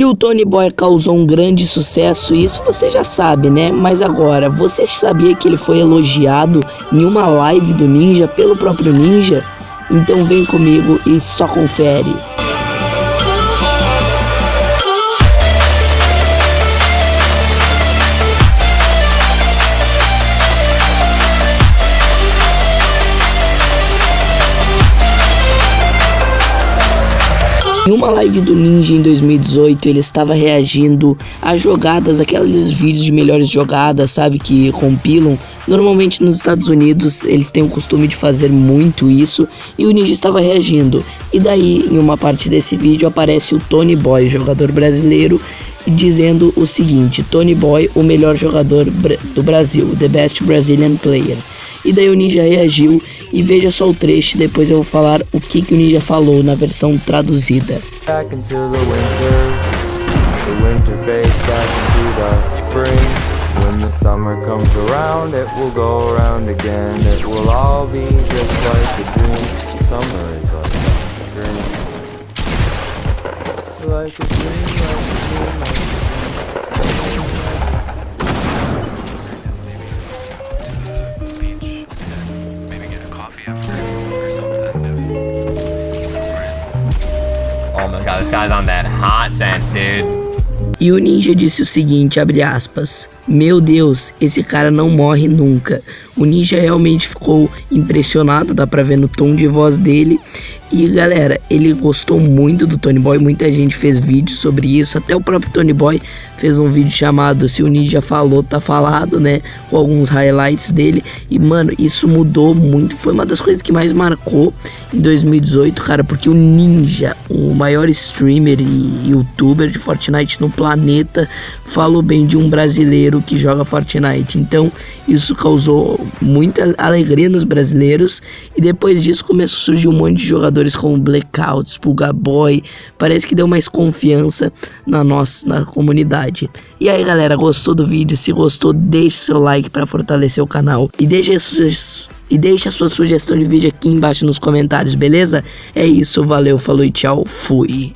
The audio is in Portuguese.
Que o Tony Boy causou um grande sucesso, isso você já sabe, né? Mas agora, você sabia que ele foi elogiado em uma live do Ninja pelo próprio Ninja? Então vem comigo e só confere. Em uma live do Ninja em 2018, ele estava reagindo a jogadas, aqueles vídeos de melhores jogadas, sabe, que compilam. Normalmente nos Estados Unidos eles têm o costume de fazer muito isso e o Ninja estava reagindo. E daí, em uma parte desse vídeo, aparece o Tony Boy, jogador brasileiro, dizendo o seguinte: Tony Boy, o melhor jogador do Brasil, the best Brazilian player. E daí o Ninja reagiu e veja só o trecho, depois eu vou falar o que, que o Ninja falou na versão traduzida. When the summer comes around, it will go around again. It will all be just like a dream. Summer is like a dream. Like a dream, like a dream. This guy's on that hot sense, dude. E o ninja disse o seguinte, abre aspas, Meu Deus, esse cara não morre nunca. O ninja realmente ficou impressionado, dá pra ver no tom de voz dele. E galera, ele gostou muito do Tony Boy, muita gente fez vídeo sobre isso, até o próprio Tony Boy fez um vídeo chamado Se o Ninja Falou, Tá Falado, né? Com alguns highlights dele. E, mano, isso mudou muito. Foi uma das coisas que mais marcou em 2018, cara, porque o Ninja, o maior streamer e youtuber de Fortnite no planeta, falou bem de um brasileiro que joga Fortnite. Então, isso causou muita alegria nos brasileiros. E depois disso começou a surgir um monte de jogadores como Blackouts, Pulga Boy. Parece que deu mais confiança na nossa na comunidade. E aí galera, gostou do vídeo? Se gostou, deixe seu like para fortalecer o canal. E deixe e deixe a sua sugestão de vídeo aqui embaixo nos comentários, beleza? É isso, valeu, falou e tchau, fui.